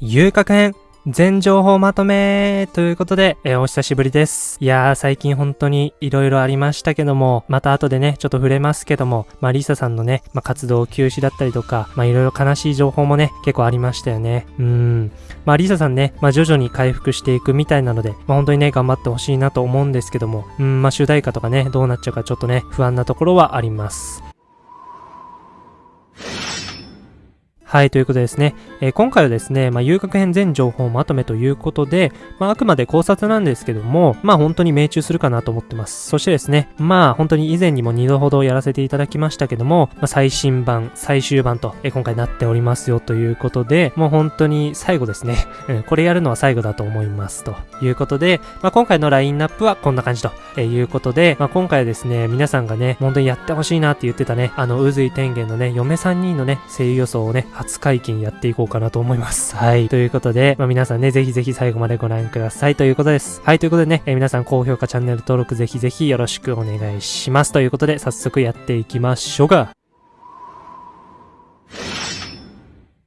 遊郭編全情報まとめということで、えー、お久しぶりです。いやー、最近本当に色々ありましたけども、また後でね、ちょっと触れますけども、まあ、リサさんのね、まあ、活動休止だったりとか、まあ、色々悲しい情報もね、結構ありましたよね。うーん。まあ、リサさんね、まあ、徐々に回復していくみたいなので、まあ、本当にね、頑張ってほしいなと思うんですけども、うん、まあ、主題歌とかね、どうなっちゃうかちょっとね、不安なところはあります。はい、ということでですね、えー、今回はですね、まあ、遊楽編全情報まとめということで、まあ、あくまで考察なんですけども、まあ、本当に命中するかなと思ってます。そしてですね、まあ、本当に以前にも2度ほどやらせていただきましたけども、まあ、最新版、最終版と、えー、今回なっておりますよということで、もう本当に最後ですね、うん、これやるのは最後だと思いますということで、まあ、今回のラインナップはこんな感じとえいうことで、まあ、今回はですね、皆さんがね、本当にやってほしいなって言ってたね、あの、渦井天元のね、嫁3人のね、声優予想をね、初解禁やっていこうかなと思います。はい。ということで、まあ、皆さんね、ぜひぜひ最後までご覧くださいということです。はい。ということでね、えー、皆さん高評価、チャンネル登録ぜひぜひよろしくお願いします。ということで、早速やっていきましょうか。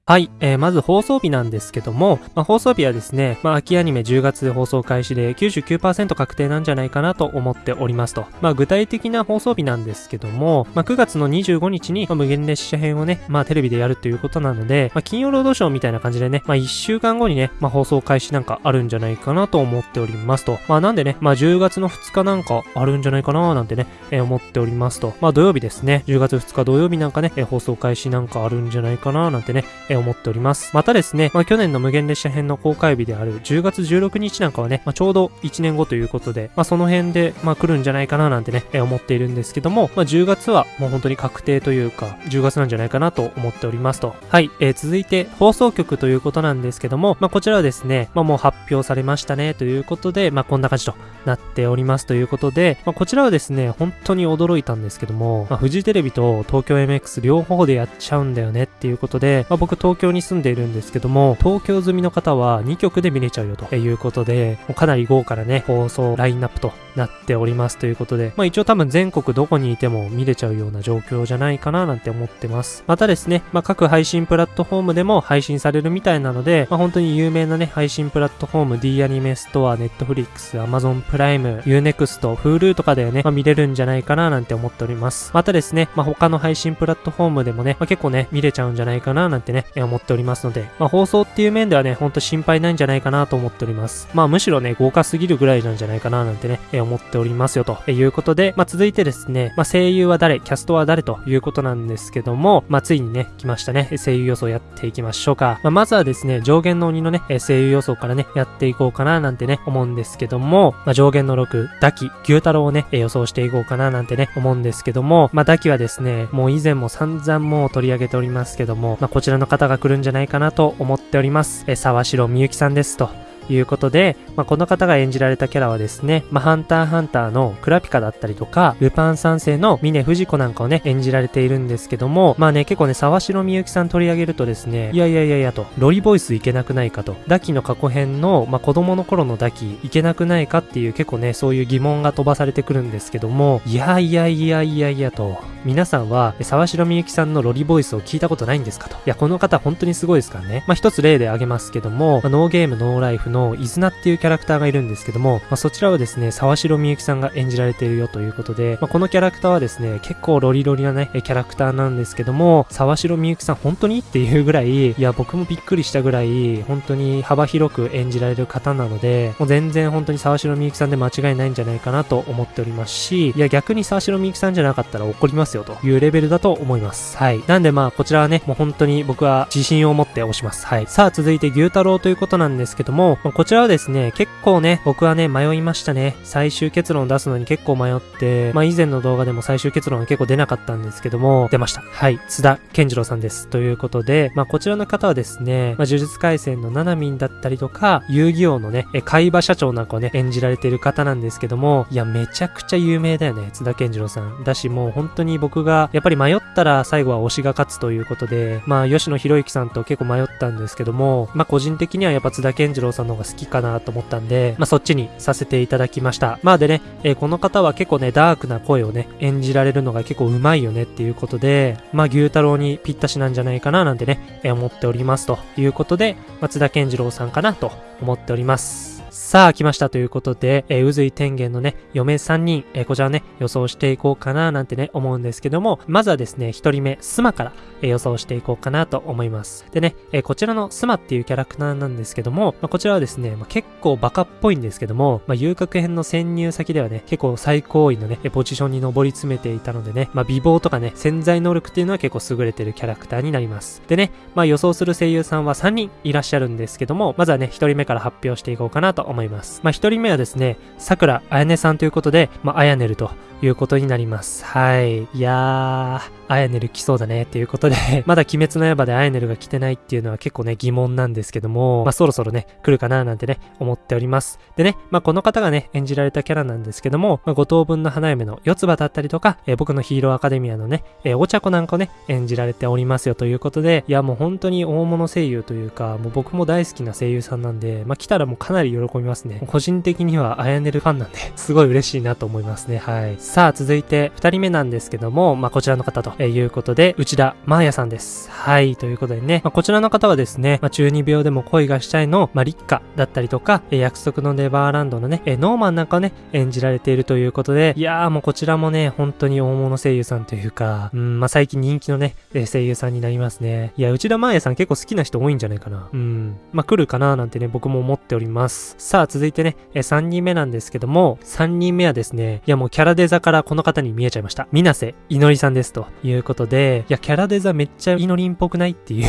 はい、えー、まず放送日なんですけども、まあ、放送日はですね、まあ、秋アニメ10月で放送開始で99%確定なんじゃないかなと思っておりますと。まあ、具体的な放送日なんですけども、まあ、9月の25日に、まあ、無限列車編をね、まあ、テレビでやるということなので、まあ、金曜ロードショーみたいな感じでね、まあ、1週間後にね、まあ、放送開始なんかあるんじゃないかなと思っておりますと。まあ、なんでね、まあ、10月の2日なんかあるんじゃないかななんてね、えー、思っておりますと。まあ、土曜日ですね、10月2日土曜日なんかね、えー、放送開始なんかあるんじゃないかななんてね、えー、思っております。またですね、まあ、去年の無限列車編の公開日である10月16日なんかはね、まあ、ちょうど1年後ということで、まあ、その辺で、まあ、来るんじゃないかななんてね、え、思っているんですけども、まあ、10月はもう本当に確定というか、10月なんじゃないかなと思っておりますと。はい、えー、続いて放送局ということなんですけども、まあ、こちらはですね、まあ、もう発表されましたねということで、まあ、こんな感じとなっておりますということで、まあ、こちらはですね、本当に驚いたんですけども、まあ、フジテレビと東京 MX 両方でやっちゃうんだよねっていうことで、まあ、僕東京に住んでいるんですけども、東京済みの方は2曲で見れちゃうよということで、もうかなり豪華なね、放送ラインナップとなっておりますということで、まあ一応多分全国どこにいても見れちゃうような状況じゃないかななんて思ってます。またですね、まあ各配信プラットフォームでも配信されるみたいなので、まあ本当に有名なね、配信プラットフォーム D アニメストア、Netflix、Amazon プライム、Unext、Hulu とかでね、まあ見れるんじゃないかななんて思っております。またですね、まあ他の配信プラットフォームでもね、まあ結構ね、見れちゃうんじゃないかななんてね、思っておりますので、まあ放送っていう面ではね、ほんと心配ないんじゃないかなと思っております。まあむしろね、豪華すぎるぐらいなんじゃないかななんてね、え思っておりますよということで、まあ続いてですね、まあ声優は誰、キャストは誰ということなんですけども、まあついにね、来ましたね、声優予想やっていきましょうか。まあまずはですね、上限の鬼のね、声優予想からね、やっていこうかななんてね、思うんですけども、まあ上限の6、ダキ、牛太郎をね、予想していこうかななんてね、思うんですけども、まあダキはですね、もう以前も散々もう取り上げておりますけども、まあこちらの方方が来るんじゃないかなと思っております。え沢城みゆきさん。ですと。いうことで、まあ、この方が演じられたキャラはですね、まあ、ハンターハンターのクラピカだったりとか、ルパン三世の峰藤子なんかをね、演じられているんですけども、まあね、結構ね、沢城みゆきさん取り上げるとですね、いやいやいやいやと、ロリボイスいけなくないかと、ダキの過去編の、まあ、子供の頃のダキいけなくないかっていう結構ね、そういう疑問が飛ばされてくるんですけども、いやいやいやいやいやと、皆さんは沢城みゆきさんのロリボイスを聞いたことないんですかと。いや、この方本当にすごいですからね。まあ、一つ例で挙げますけども、まあ、ノーゲームノーライフのイズナっていうキャラクターがいるんですけども、まあ、そちらはですね、沢城みゆきさんが演じられているよということで、まあ、このキャラクターはですね、結構ロリロリなね、キャラクターなんですけども、沢城みゆきさん本当にっていうぐらい、いや、僕もびっくりしたぐらい、本当に幅広く演じられる方なので、もう全然本当に沢城みゆきさんで間違いないんじゃないかなと思っておりますし、いや、逆に沢城みゆきさんじゃなかったら怒りますよというレベルだと思います。はい。なんでまあ、こちらはね、もう本当に僕は自信を持って押します。はい。さあ、続いて牛太郎ということなんですけども、こちらはですね、結構ね、僕はね、迷いましたね。最終結論を出すのに結構迷って、まあ以前の動画でも最終結論が結構出なかったんですけども、出ました。はい。津田健次郎さんです。ということで、まあこちらの方はですね、まあ呪術廻戦のナナミンだったりとか、遊戯王のね、え、海馬社長なんかをね、演じられている方なんですけども、いや、めちゃくちゃ有名だよね、津田健次郎さん。だし、もう本当に僕が、やっぱり迷ったら最後は推しが勝つということで、まあ吉野博之さんと結構迷ったんですけども、まあ個人的にはやっぱ津田健次郎さんのが好きかなと思ったんで、まあ、そっちにさせていただきました。まあでね、えー、この方は結構ね、ダークな声をね、演じられるのが結構うまいよねっていうことで、まあ、牛太郎にぴったしなんじゃないかななんてね、えー、思っておりますということで、松田健次郎さんかなと思っております。さあ、来ましたということで、えー、渦井天元のね、嫁3人、えー、こちらね、予想していこうかななんてね、思うんですけども、まずはですね、1人目、スマから、えー、予想していこうかなと思います。でね、えー、こちらのスマっていうキャラクターなんですけども、まあ、こちらはですね、まあ、結構バカっぽいんですけども、まあ、遊郭編の潜入先ではね、結構最高位のね、ポジションに上り詰めていたのでね、まあ、美貌とかね、潜在能力っていうのは結構優れてるキャラクターになります。でね、まあ、予想する声優さんは3人いらっしゃるんですけども、まずはね、1人目から発表していこうかなと思います。思います。まあ、1人目はですね、桜あやねさんということで、まあ、あやねるということになります。はい。いやー、アヤネル来そうだねっていうことで まだ鬼滅の刃でアヤネルが来てないっていうのは結構ね疑問なんですけども、まあそろそろね、来るかななんてね、思っております。でね、まあこの方がね、演じられたキャラなんですけども、まあ、五等分の花嫁の四つ葉だったりとか、えー、僕のヒーローアカデミアのね、えー、お茶子なんかをね、演じられておりますよということで、いやもう本当に大物声優というか、もう僕も大好きな声優さんなんで、まあ来たらもうかなり喜びますね。個人的にはアヤネルファンなんで、すごい嬉しいなと思いますね。はい。さあ続いて二人目なんですけども、まあこちらの方ということで、内田真彩さんです。はい。ということでね、まあ、こちらの方はですね、まあ、中二病でも恋がしたいの、まあ、立花だったりとか、え約束のネバーランドのね、えノーマンなんかをね、演じられているということで、いやーもうこちらもね、本当に大物声優さんというか、うん、まあ、最近人気のね、声優さんになりますね。いや、内田真彩さん結構好きな人多いんじゃないかな。うん。まあ、来るかななんてね、僕も思っております。さ、さあ続いてね、え3人目なんですけども、3人目はですね、いやもうキャラデザからこの方に見えちゃいました。水瀬いのりさんですということで、いや、キャラデザめっちゃイノリンっぽくないっていう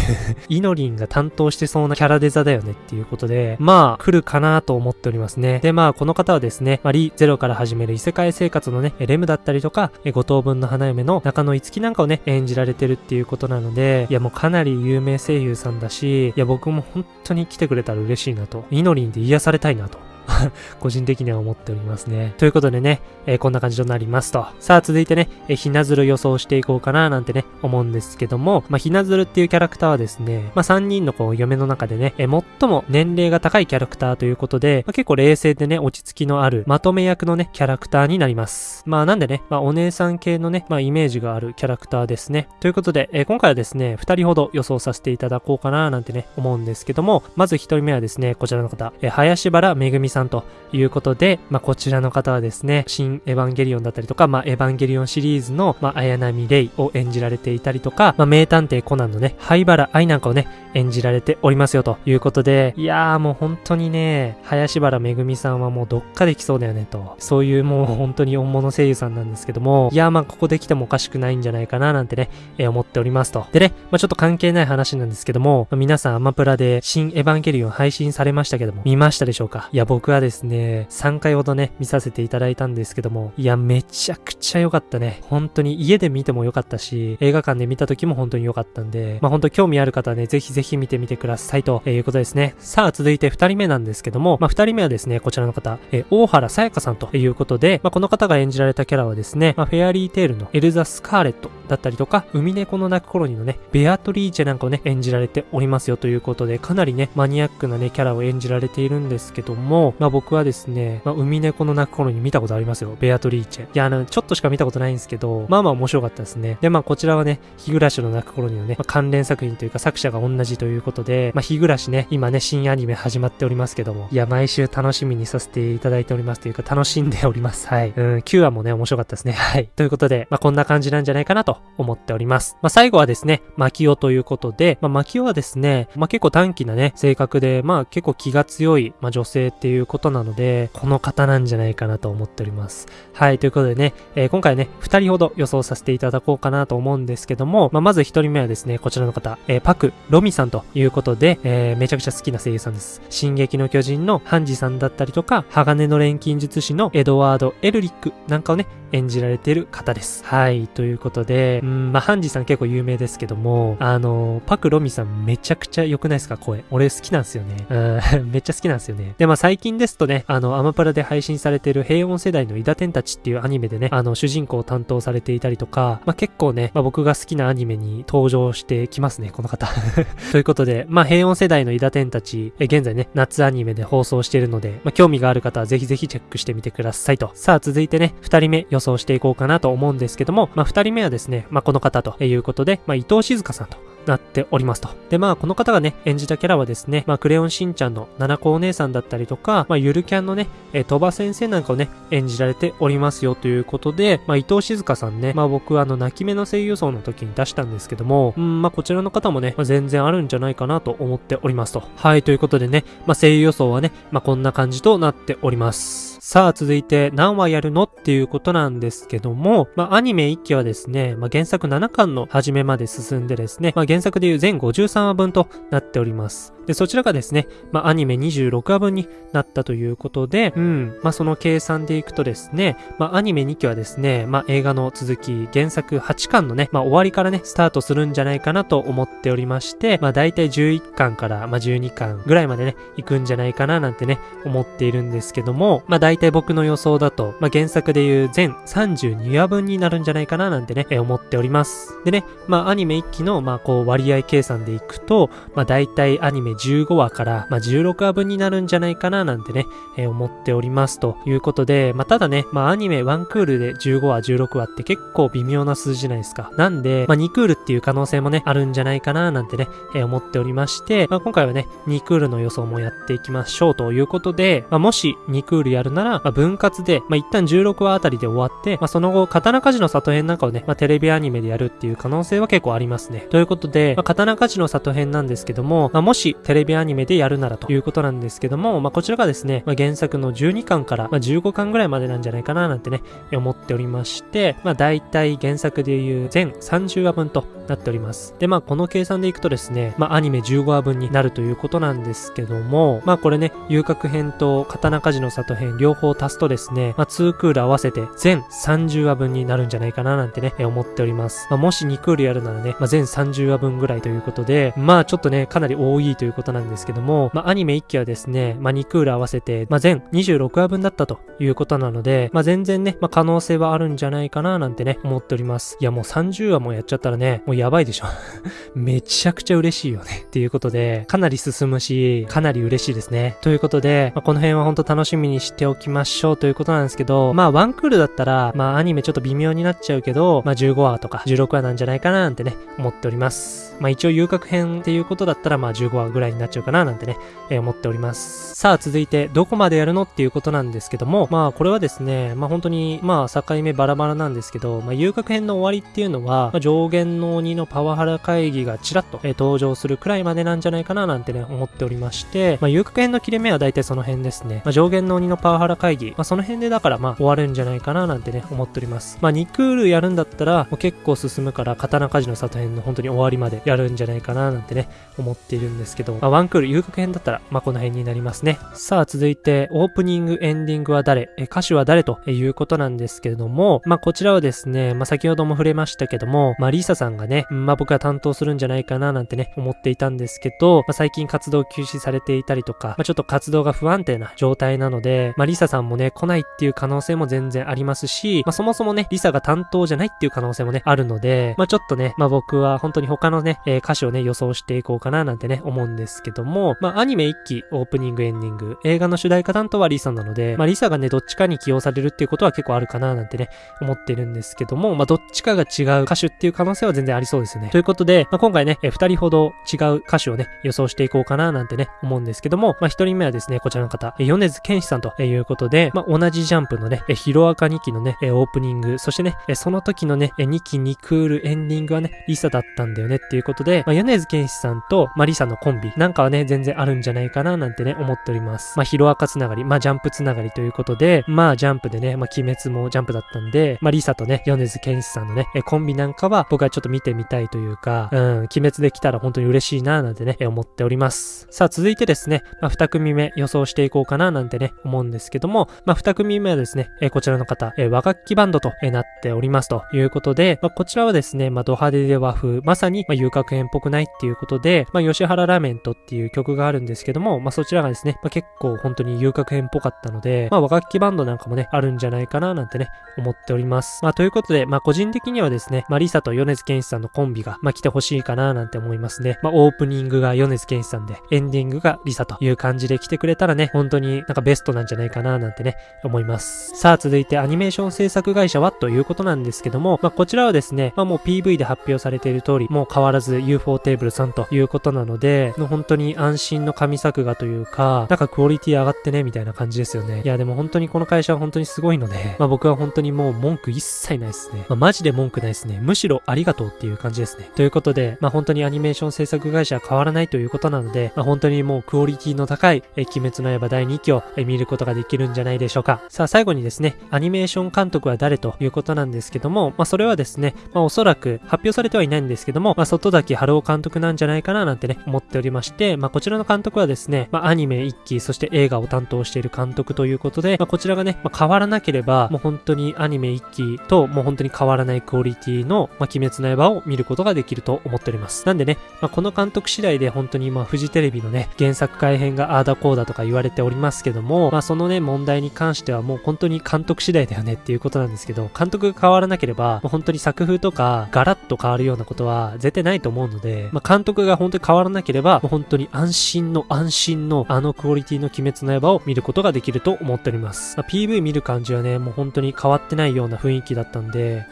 イノリンが担当してそうなキャラデザだよねっていうことで、まあ、来るかなと思っておりますね。で、まあ、この方はですね、まあ、リゼロから始める異世界生活のね、レムだったりとか、五等分の花嫁の中野五木なんかをね、演じられてるっていうことなので、いや、もうかなり有名声優さんだし、いや、僕も本当に来てくれたら嬉しいなと。イノリンで癒されたいなと。個人的には思っておりますね。ということでね、えー、こんな感じとなりますと。さあ、続いてね、えー、ひなずる予想していこうかななんてね、思うんですけども、まあ、ひなずるっていうキャラクターはですね、まあ、3人のこう、嫁の中でね、えー、最も年齢が高いキャラクターということで、まあ、結構冷静でね、落ち着きのある、まとめ役のね、キャラクターになります。まあ、なんでね、まあ、お姉さん系のね、まあ、イメージがあるキャラクターですね。ということで、えー、今回はですね、2人ほど予想させていただこうかななんてね、思うんですけども、まず1人目はですね、こちらの方、えー、林原めぐみさんさんということで、まあ、こちらの方はですね、新エヴァンゲリオンだったりとか、まあ、エヴァンゲリオンシリーズの、まあ、綾波レイを演じられていたりとか、まあ、名探偵コナンのね、灰原愛なんかをね、演じられておりますよということで、いやーもう本当にね、林原めぐみさんはもうどっかで来そうだよねと、そういうもう本当に大物声優さんなんですけども、いやーまあここで来てもおかしくないんじゃないかななんてね、えー、思っておりますと。でね、まあちょっと関係ない話なんですけども、まあ、皆さんアマプラで新エヴァンゲリオン配信されましたけども、見ましたでしょうか？いや僕はですね、3回ほどね、見させていただいたんですけども、いやめちゃくちゃ良かったね。本当に家で見ても良かったし、映画館で見た時も本当に良かったんで、まあ本当興味ある方はね、ぜひぜひ見てみてください。ということですね。さあ、続いて2人目なんですけども、まあ、2人目はですね、こちらの方、え大原さやかさんということで、まあ、この方が演じられたキャラはですね、まあ、フェアリーテールのエルザ・スカーレットだったりとか、海猫の鳴く頃にのね、ベアトリーチェなんかをね、演じられておりますよということで、かなりね、マニアックなね、キャラを演じられているんですけども、まあ、僕はですね、まあ、海猫の鳴く頃に見たことありますよ。ベアトリーチェ。いや、あの、ちょっとしか見たことないんですけど、まあまあ面白かったですね。で、まあこちらはね、日暮らしの泣く頃にのね、まあ、関連作品というか作者が同じということで、まあ日暮らしね、今ね、新アニメ始まっておりますけども、いや、毎週楽しみにさせていただいておりますというか、楽しんでおります。はい。うん、9話もね、面白かったですね。はい。ということで、まあ、こんな感じなんじゃないかなと思っております。まあ、最後はですね、マキオということで、まあ、マキオはですね、まあ、結構短気なね、性格で、まあ、結構気が強い、まあ、女性っていういうことなので、この方なんじゃないかなと思っております。はい。ということでね、えー、今回ね、2人ほど予想させていただこうかなと思うんですけども、まあ、まず1人目はですね、こちらの方、えー、パク・ロミさんということで、えー、めちゃくちゃ好きな声優さんです。進撃の巨人のハンジさんだったりとか、鋼の錬金術師のエドワード・エルリックなんかをね、演じられている方です。はい。ということで、うん、まあ、ハンジさん結構有名ですけども、あの、パクロミさんめちゃくちゃ良くないですか？声。俺好きなんですよね。うん、めっちゃ好きなんですよね。で、まあ、最近近ですとね、あの、アマプラで配信されている平穏世代のイダテンたちっていうアニメでね、あの、主人公を担当されていたりとか、まあ、結構ね、まあ、僕が好きなアニメに登場してきますね、この方。ということで、まあ、平穏世代のイダテンたち、え現在ね、夏アニメで放送しているので、まあ、興味がある方はぜひぜひチェックしてみてくださいと。さあ、続いてね、二人目予想していこうかなと思うんですけども、まあ、二人目はですね、まあ、この方ということで、まあ、伊藤静香さんと。なっておりますと。で、まあ、この方がね、演じたキャラはですね、まあ、クレヨンしんちゃんの七子お姉さんだったりとか、まあ、ゆるキャンのね、えー、鳥羽先生なんかをね、演じられておりますよということで、まあ、伊藤静香さんね、まあ、僕はあの、泣き目の声優層の時に出したんですけども、うん、まあ、こちらの方もね、まあ、全然あるんじゃないかなと思っておりますと。はい、ということでね、まあ、声優予想はね、まあ、こんな感じとなっております。さあ、続いて何話やるのっていうことなんですけども、まあ、アニメ1期はですね、まあ、原作7巻の初めまで進んでですね、まあ、原作でいう全53話分となっております。で、そちらがですね、まあ、アニメ26話分になったということで、うん、まあ、その計算でいくとですね、まあ、アニメ2期はですね、まあ、映画の続き、原作8巻のね、まあ、終わりからね、スタートするんじゃないかなと思っておりまして、まあ、大体11巻から、まあ、12巻ぐらいまでね、行くんじゃないかななんてね、思っているんですけども、まあ、大体僕の予想だと、まあ、原作でいう全32話分になるんじゃないかななんてね、思っております。でね、まあ、アニメ1期の、まあ、こう、割合計算でいくと、まあ、大体アニメ15話から、まあ、16話分になるんじゃないかななんてね、思っておりますということで、まあ、ただね、まあ、アニメ1クールで15話、16話って結構微妙な数字じゃないですか。なんで、まあ、2クールっていう可能性もね、あるんじゃないかななんてね、思っておりまして、まあ、今回はね、2クールの予想もやっていきましょうということで、まあ、もし2クールやるなら、まあ、分割で、まあ、一旦16話あたりで終わって、まあ、その後、刀鍛冶の里編なんかをね、まあ、テレビアニメでやるっていう可能性は結構ありますね。ということで、まあ、刀鍛冶の里編なんですけども、まあ、もしテレビアニメでやるならということなんですけども、まあ、こちらがですね、まあ、原作の12巻から、まあ、15巻ぐらいまでなんじゃないかななんてね、思っておりまして、まあ、大体原作でいう全30話分となっております。で、まあ、この計算でいくとですね、まあ、アニメ15話分になるということなんですけども、まあ、これね、遊郭編と刀鍛冶の里編両方足すとですね、まあ、2クール合わせて全30話分になるんじゃないかななんてね、思っております。まあ、もし2クールやるならね、まあ、全30話分ぐらいということで、まあ、ちょっとね、かなり多いということなんですけども、まあ、アニメ1期はですね、まあ、2クール合わせて、まあ、全26話分だったということなので、まあ、全然ね、まあ、可能性はあるんじゃないかななんてね、思っております。いや、もう30話もやっちゃったらね、もうやばいでしょ。めちゃくちゃ嬉しいよね。っていうことで、かなり進むし、かなり嬉しいですね。ということで、まあ、この辺は本当楽しみにしておきましょうということなんですけど、まあ、ワンクールだったら、まあ、アニメちょっと微妙になっちゃうけど、まあ、15話とか16話なんじゃないかななんてね、思っております。まあ、一応遊郭編っていうことだったら、まあ、15話ぐらいになっちゃうかななんてね、えー、思っております。さあ、続いて、どこまでやるのっていうことなんですけども、まあ、これはですね、まあ、本当に、まあ、境目バラバラなんですけど、まあ、遊郭編の終わりっていうのは、まあ、上限の鬼のパワハラ会議がちらっと、えー、登場するくらいまでなんじゃないかななんてね、思っておりまして、まあ、遊郭編の切れ目は大体その辺ですね。まあ、上限の鬼のパワハラ会議、まあ、その辺でだから、まあ、終わるんじゃないかななんてね、思っております。まあ、2クールやるんだったら、もう結構進むから、刀鍛冶の里編の本当に終わりまでやるんじゃないかななんてね、思っているんですけど、まあ、ワンクール遊郭編だったら、まあ、この辺になりますね。さあ、続いて、オープニング、エンディングは誰、え歌手は誰と？いうことなんですけれども、まあ、こちらはですね、まあ、先ほども触れましたけども、まあ、リサさんがね、まあ、僕は担当するんじゃないかななんてね、思っていたんですけど、まあ、最近活動休止されていたりとか、まあ、ちょっと活動が不安定な状態なので、まあ、リサさんもね、来ないっていう可能性も全然ありますし、まあ、そもそもね、リサが担当じゃないっていう可能性もね、あるので、まあ、ちょっとね、まあ、僕は本当に他のね、えー、歌詞をね、予想していこうかななんてね、思うんですけども、まあ、アニメ1期、オープニング、エンディング、映画の主題歌担当はリサなので、まあ、リサがね、どっちかに起用されるっていうことは結構あるかななんてね、思ってるんですけども、まあ、どっちかが違う歌手っていう可能性は全然ありそうですね。ということで、まあ、今回ね、えー、2人ほど違う歌手をね、予想していこうかななんてね、思うんですけども、まあ、1人目はですね、こちらの方、えー、米津玄師さんということで、まあ、同じジャンプのね、え、ヒロアカ2期のね、え、オープニング、そしてね、え、その時のね、え、2期2クールエンディングはね、リサだったんだよねっていうことで、まあ、米津玄師さんと、まあ、リサのコンビなんかはね、全然あるんじゃないかななんてね、思っております。まあ、ヒロアカつながり、まあ、ジャンプつながりということで、まあ、ジャンプでね、まあ、鬼滅もジャンプだったんで、まあ、リサとね、米津玄師さんのね、えコンビなんかは僕はちょっと見てみたいというか、うん、鬼滅できたら本当に嬉しいななんてね、思っております。さあ、続いてですね、まあ、2組目予想していこうかななんてね、思うんですですけども、まあ、2組目はですね、えこちらの方、え和楽器バンドとなっておりますということで、まあ、こちらはですね、まあ、ド派手で和風、まさに、まあ遊郭園っぽくないっていうことで、まあ、吉原ラーメントっていう曲があるんですけども、まあ、そちらがですね、まあ、結構本当に遊郭園っぽかったので、まあ、和楽器バンドなんかもね、あるんじゃないかななんてね、思っております。まあ、ということで、まあ、個人的にはですね、まあ、リサと米津玄師さんのコンビが、まあ、来てほしいかななんて思いますね。まあ、オープニングが米津玄師さんで、エンディングがリサという感じで来てくれたらね、本当になんかベストなんじゃないかかななんてね、思います。さあ、続いてアニメーション制作会社はということなんですけども、まあ、こちらはですね、まあ、もう PV で発表されている通り、もう変わらず UFO テーブルさんということなので、本当に安心の神作画というか、なんかクオリティ上がってね、みたいな感じですよね。いや、でも本当にこの会社は本当にすごいので、まあ、僕は本当にもう文句一切ないですね。まあ、マジで文句ないですね。むしろありがとうっていう感じですね。ということで、まあ、本当にアニメーション制作会社は変わらないということなので、まあ、本当にもうクオリティの高い、え鬼滅の刃第2期を見ることができるんじゃないでしょうか。さあ、最後にですね、アニメーション監督は誰ということなんですけども、まあ、それはですね、まあ、おそらく発表されてはいないんですけども、まあ、外崎春夫監督なんじゃないかななんてね、思っておりまして、まあ、こちらの監督はですね、まあ、アニメ1期、そして映画を担当している監督ということで、まあ、こちらがね、まあ、変わらなければ、もう本当にアニメ1期と、もう本当に変わらないクオリティの、まあ、鬼滅の刃を見ることができると思っております。なんでね、まあ、この監督次第で本当にまあ、フジテレビのね、原作改編があーだこうだとか言われておりますけども、まあ、そのね、問題に関してはもう本当に監督次第だよねっていうことなんですけど、監督が変わらなければ、もう本当に作風とか、ガラッと変わるようなことは絶対ないと思うので、まあ、監督が本当に変わらなければ、もう本当に安心の安心のあのクオリティの鬼滅の刃を見ることができると思っております。まあ、PV 見る感じはね、もう本当に変わってないような雰囲気だったんで、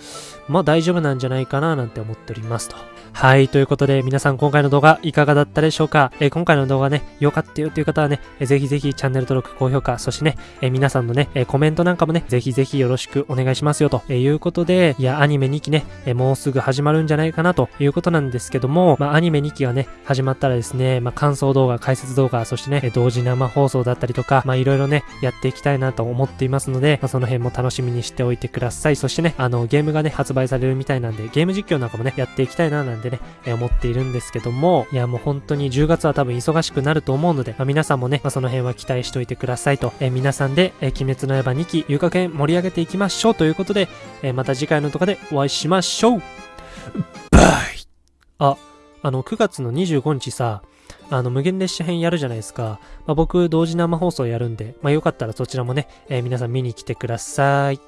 ま大丈夫なんじゃないかななんて思っておりますと。はい、ということで皆さん今回の動画いかがだったでしょうか、え、今回の動画ね、良かったよという方はね、えー、ぜひぜひチャンネル登録、高評価、そしてね、え、皆さんのね、えコメントなんかもね、ぜひぜひよろしくお願いしますよということで、いや、アニメ2期ね、えもうすぐ始まるんじゃないかなということなんですけども、まあアニメ2期がね、始まったらですね、まあ感想動画、解説動画、そしてね、同時生放送だったりとか、まあいろいろね、やっていきたいなと思っていますので、まあ、その辺も楽しみにしておいてください。そしてね、あの、ゲームがね、発売売されるみたいなんで、ゲーム実況なんかもね、やっていきたいななんてね、え思っているんですけども、いやもう本当に10月は多分忙しくなると思うので、まあ、皆さんもね、まあ、その辺は期待しておいてくださいと、えー、皆さんで、えー、鬼滅の刃2期、遊楽園盛り上げていきましょうということで、えー、また次回の動画でお会いしましょうバイあ、あの、9月の25日さ、あの、無限列車編やるじゃないですか。まあ、僕、同時生放送やるんで、まあ、よかったらそちらもね、えー、皆さん見に来てください。